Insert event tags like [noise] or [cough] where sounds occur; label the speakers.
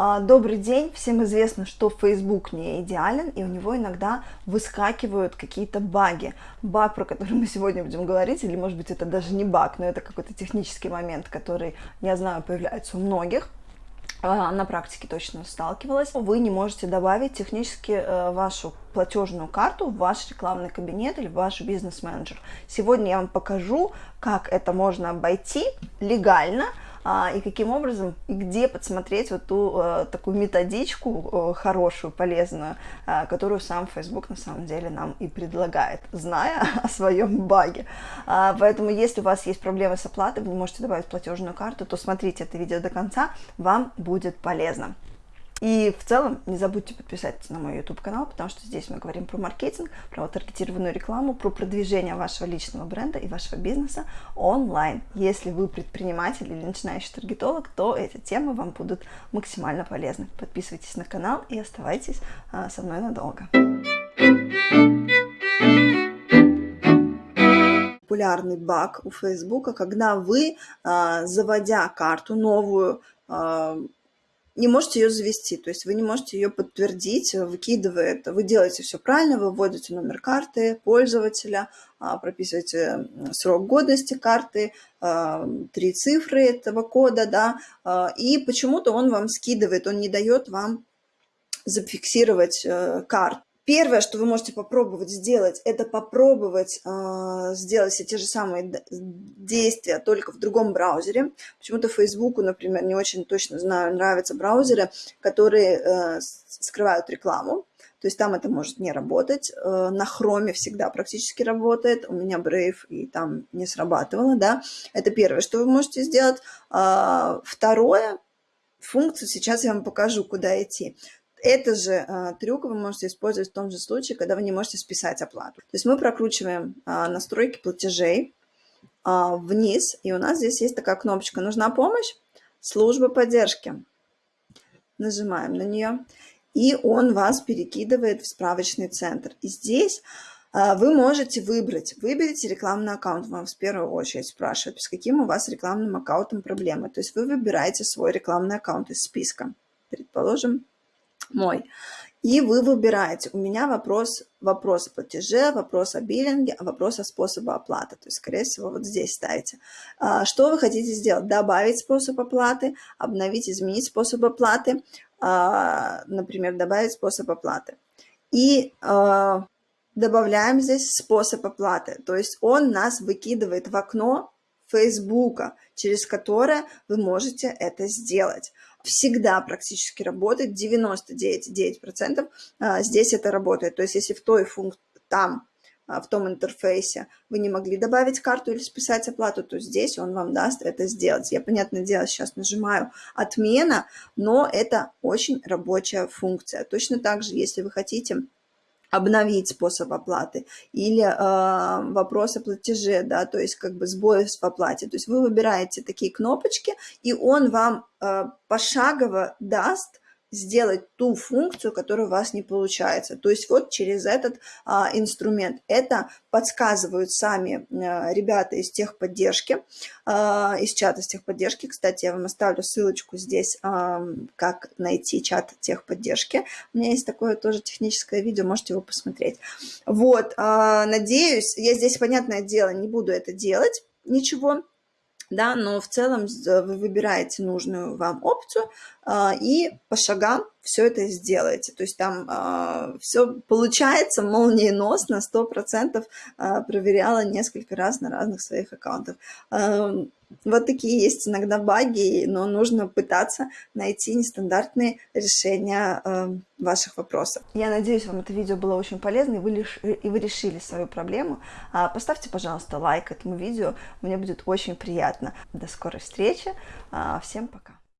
Speaker 1: А, добрый день! Всем известно, что Facebook не идеален, и у него иногда выскакивают какие-то баги. Баг, про который мы сегодня будем говорить, или может быть это даже не баг, но это какой-то технический момент, который, я знаю, появляется у многих а, на практике точно сталкивалась, вы не можете добавить технически э, вашу платежную карту в ваш рекламный кабинет или в ваш бизнес-менеджер. Сегодня я вам покажу, как это можно обойти легально, и каким образом и где подсмотреть вот ту э, такую методичку э, хорошую, полезную, э, которую сам Facebook на самом деле нам и предлагает, зная [laughs] о своем баге. А, поэтому если у вас есть проблемы с оплатой, вы не можете добавить платежную карту, то смотрите это видео до конца, вам будет полезно. И в целом не забудьте подписаться на мой YouTube канал, потому что здесь мы говорим про маркетинг, про таргетированную рекламу, про продвижение вашего личного бренда и вашего бизнеса онлайн. Если вы предприниматель или начинающий таргетолог, то эти темы вам будут максимально полезны. Подписывайтесь на канал и оставайтесь а, со мной надолго. популярный баг у Фейсбука, когда вы, а, заводя карту новую, а, не можете ее завести, то есть вы не можете ее подтвердить, выкидывает, вы делаете все правильно, вы вводите номер карты пользователя, а, прописываете срок годности карты, а, три цифры этого кода, да, а, и почему-то он вам скидывает, он не дает вам зафиксировать э, карту. Первое, что вы можете попробовать сделать, это попробовать э, сделать все те же самые действия, только в другом браузере. Почему-то Фейсбуку, например, не очень точно знаю, нравятся браузеры, которые э, скрывают рекламу. То есть там это может не работать. Э, на хроме всегда практически работает. У меня Brave и там не срабатывало, да. Это первое, что вы можете сделать. Э, второе, функцию сейчас я вам покажу, куда идти. Это же э, трюк вы можете использовать в том же случае, когда вы не можете списать оплату. То есть мы прокручиваем э, настройки платежей э, вниз, и у нас здесь есть такая кнопочка «Нужна помощь?» Служба поддержки. Нажимаем на нее, и он вас перекидывает в справочный центр. И здесь вы можете выбрать, выберите рекламный аккаунт, вам в первую очередь спрашивают, с каким у вас рекламным аккаунтом проблемы. То есть вы выбираете свой рекламный аккаунт из списка. Предположим, мой. И вы выбираете. У меня вопрос, вопрос о платеже, вопрос о биллинге, вопрос о способе оплаты. То есть, скорее всего, вот здесь ставите. А, что вы хотите сделать? Добавить способ оплаты, обновить, изменить способ оплаты, а, например, добавить способ оплаты. И а, добавляем здесь способ оплаты. То есть он нас выкидывает в окно Фейсбука, через которое вы можете это сделать всегда практически работает, 99,9% а, здесь это работает. То есть если в той функции, там, а, в том интерфейсе вы не могли добавить карту или списать оплату, то здесь он вам даст это сделать. Я, понятное дело, сейчас нажимаю «Отмена», но это очень рабочая функция. Точно так же, если вы хотите обновить способ оплаты или э, вопрос о платеже, да, то есть как бы сбои в оплате. То есть вы выбираете такие кнопочки, и он вам э, пошагово даст сделать ту функцию, которая у вас не получается. То есть вот через этот а, инструмент. Это подсказывают сами а, ребята из техподдержки, а, из чата с техподдержки. Кстати, я вам оставлю ссылочку здесь, а, как найти чат техподдержки. У меня есть такое тоже техническое видео, можете его посмотреть. Вот, а, надеюсь, я здесь, понятное дело, не буду это делать, ничего, да, но в целом вы выбираете нужную вам опцию а, и по шагам все это сделаете. То есть там а, все получается молниеносно, 100% а, проверяла несколько раз на разных своих аккаунтах. Вот такие есть иногда баги, но нужно пытаться найти нестандартные решения э, ваших вопросов. Я надеюсь, вам это видео было очень полезно, и вы, лиш... и вы решили свою проблему. А, поставьте, пожалуйста, лайк этому видео, мне будет очень приятно. До скорой встречи, а, всем пока!